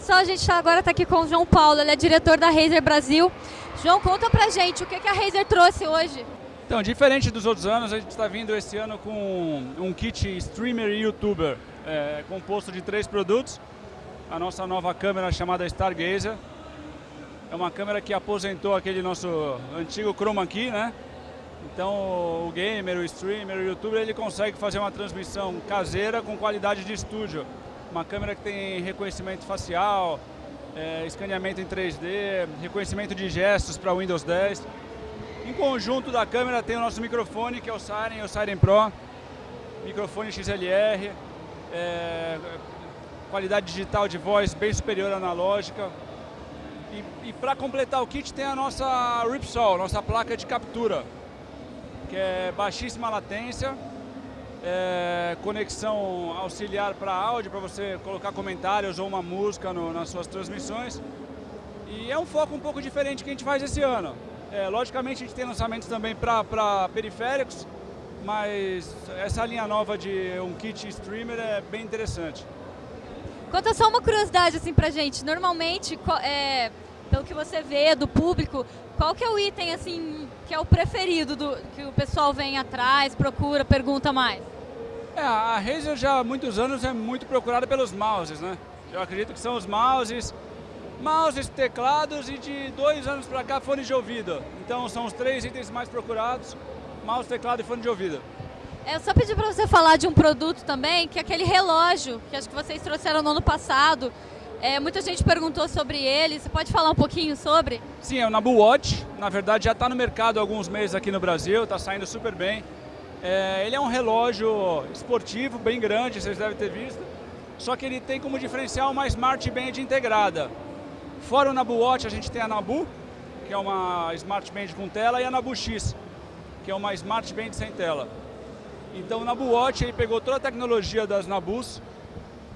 Pessoal, a gente tá, agora está aqui com o João Paulo, ele é diretor da Razer Brasil. João, conta pra gente o que, que a Razer trouxe hoje. Então, diferente dos outros anos, a gente está vindo esse ano com um kit streamer e youtuber, é, composto de três produtos. A nossa nova câmera chamada Stargazer. É uma câmera que aposentou aquele nosso antigo chroma key, né? Então o gamer, o streamer, o youtuber, ele consegue fazer uma transmissão caseira com qualidade de estúdio. Uma câmera que tem reconhecimento facial, é, escaneamento em 3D, reconhecimento de gestos para Windows 10. Em conjunto da câmera tem o nosso microfone, que é o Siren, o Siren Pro, microfone XLR, é, qualidade digital de voz bem superior à analógica. E, e para completar o kit tem a nossa Ripsol, nossa placa de captura, que é baixíssima latência, é, conexão auxiliar para áudio, para você colocar comentários ou uma música no, nas suas transmissões. E é um foco um pouco diferente que a gente faz esse ano. É, logicamente a gente tem lançamentos também para periféricos, mas essa linha nova de um kit streamer é bem interessante. Conta só uma curiosidade assim pra gente. Normalmente, é, pelo que você vê do público, qual que é o item assim que é o preferido do que o pessoal vem atrás, procura, pergunta mais? É, a Razer já há muitos anos é muito procurada pelos mouses, né? Eu acredito que são os mouses, mouses, teclados e de dois anos para cá fones de ouvido. Então são os três itens mais procurados, mouse, teclado e fone de ouvido. É, eu só pedi para você falar de um produto também, que é aquele relógio, que acho que vocês trouxeram no ano passado. É, muita gente perguntou sobre ele, você pode falar um pouquinho sobre? Sim, é o Nabu Watch, na verdade já está no mercado há alguns meses aqui no Brasil, está saindo super bem. É, ele é um relógio esportivo, bem grande, vocês devem ter visto, só que ele tem como diferencial uma Smart Band integrada. Fora o Nabu Watch, a gente tem a Nabu, que é uma Smart Band com tela, e a Nabu X, que é uma Smart Band sem tela. Então o Nabu Watch ele pegou toda a tecnologia das Nabus,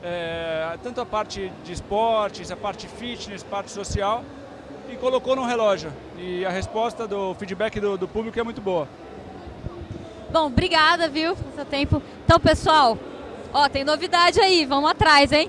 é, tanto a parte de esportes, a parte fitness, a parte social, e colocou no relógio. E a resposta do feedback do, do público é muito boa. Bom, obrigada, viu, pelo seu tempo. Então, pessoal, ó, tem novidade aí, vamos atrás, hein?